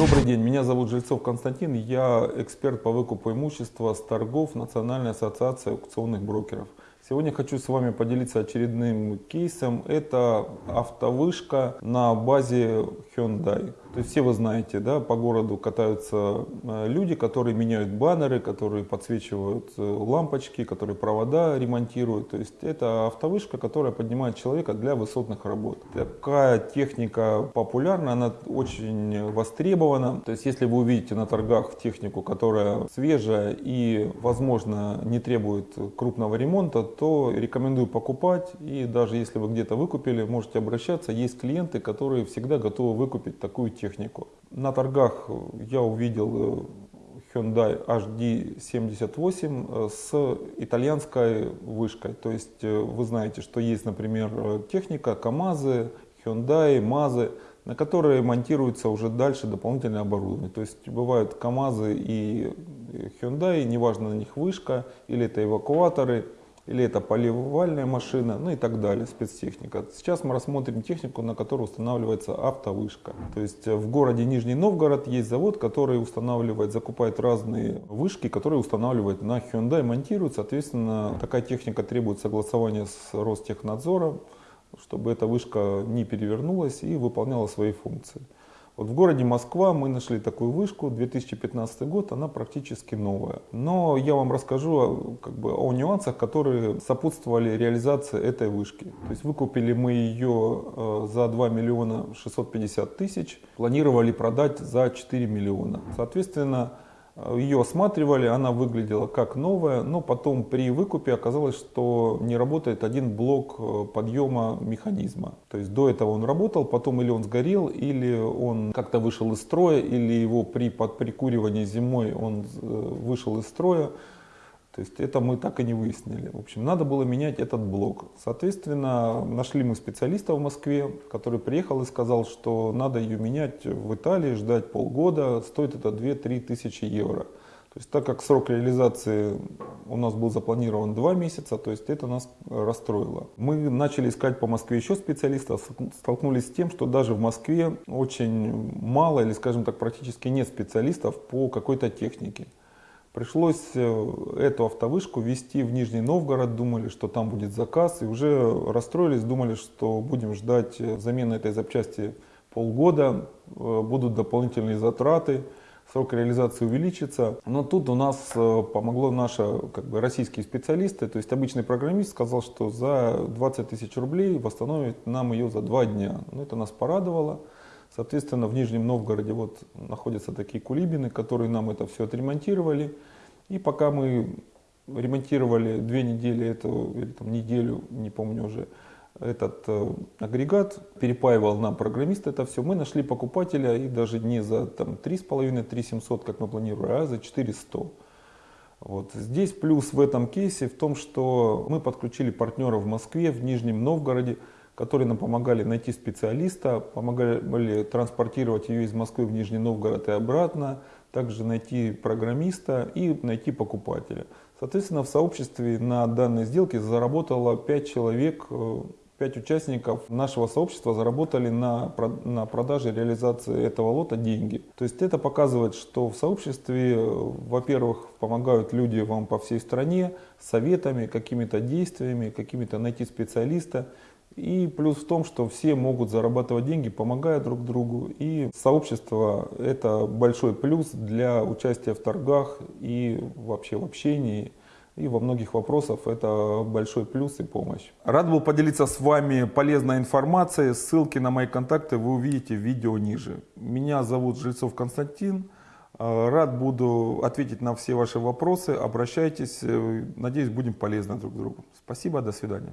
Добрый день, меня зовут Жильцов Константин, я эксперт по выкупу имущества с торгов Национальной ассоциации аукционных брокеров. Сегодня хочу с вами поделиться очередным кейсом. Это автовышка на базе Hyundai. То есть все вы знаете, да, по городу катаются э, люди, которые меняют баннеры, которые подсвечивают э, лампочки, которые провода ремонтируют. То есть это автовышка, которая поднимает человека для высотных работ. Такая техника популярна, она очень востребована. То есть если вы увидите на торгах технику, которая свежая и, возможно, не требует крупного ремонта, то рекомендую покупать. И даже если вы где-то выкупили, можете обращаться. Есть клиенты, которые всегда готовы выкупить такую технику. На торгах я увидел э, Hyundai HD78 э, с итальянской вышкой. То есть э, вы знаете, что есть, например, техника КАМАЗы, Hyundai, МАЗы, на которые монтируется уже дальше дополнительное оборудование. То есть бывают КАМАЗы и Hyundai, неважно на них вышка или это эвакуаторы – или это поливальная машина, ну и так далее, спецтехника. Сейчас мы рассмотрим технику, на которой устанавливается автовышка. То есть э, в городе Нижний Новгород есть завод, который устанавливает, закупает разные вышки, которые устанавливает на Hyundai, монтирует. Соответственно, такая техника требует согласования с Ростехнадзором, чтобы эта вышка не перевернулась и выполняла свои функции. Вот в городе Москва мы нашли такую вышку, 2015 год, она практически новая. Но я вам расскажу как бы, о нюансах, которые сопутствовали реализации этой вышки. То есть выкупили мы ее э, за 2 миллиона 650 тысяч, планировали продать за 4 миллиона. Соответственно, ее осматривали, она выглядела как новая, но потом при выкупе оказалось, что не работает один блок э, подъема механизма. То есть до этого он работал, потом или он сгорел, или он как-то вышел из строя, или его при под прикуривании зимой он э, вышел из строя. То есть это мы так и не выяснили. В общем, надо было менять этот блок. Соответственно, нашли мы специалиста в Москве, который приехал и сказал, что надо ее менять в Италии, ждать полгода, стоит это 2-3 тысячи евро. То есть так как срок реализации у нас был запланирован 2 месяца, то есть это нас расстроило. Мы начали искать по Москве еще специалистов, столкнулись с тем, что даже в Москве очень мало или скажем так практически нет специалистов по какой-то технике. Пришлось э, эту автовышку везти в Нижний Новгород, думали, что там будет заказ, и уже расстроились, думали, что будем ждать э, замены этой запчасти полгода, э, будут дополнительные затраты, срок реализации увеличится. Но тут у нас помогло наши как бы, российские специалисты, то есть обычный программист сказал, что за 20 тысяч рублей восстановит нам ее за два дня. Ну, это нас порадовало. Соответственно, в Нижнем Новгороде вот находятся такие кулибины, которые нам это все отремонтировали. И пока мы ремонтировали две недели, эту, или там неделю, не помню уже, этот э, агрегат, перепаивал нам программист это все, мы нашли покупателя и даже не за там 3,5-3 700, как мы планировали, а за 400. Вот. Здесь плюс в этом кейсе в том, что мы подключили партнера в Москве, в Нижнем Новгороде, которые нам помогали найти специалиста, помогали транспортировать ее из Москвы в Нижний Новгород и обратно, также найти программиста и найти покупателя. Соответственно, в сообществе на данной сделке заработало 5 человек, 5 э, участников нашего сообщества заработали на, на продаже реализации этого лота деньги. То есть это показывает, что в сообществе, э, во-первых, помогают люди вам по всей стране советами, какими-то действиями, какими-то найти специалиста. И плюс в том, что все могут зарабатывать деньги, помогая друг другу. И сообщество – это большой плюс для участия в торгах и вообще в общении. И во многих вопросах это большой плюс и помощь. Рад был поделиться с вами полезной информацией. Ссылки на мои контакты вы увидите в видео ниже. Меня зовут Жильцов Константин. Рад буду ответить на все ваши вопросы. Обращайтесь. Надеюсь, будем полезны друг другу. Спасибо, до свидания.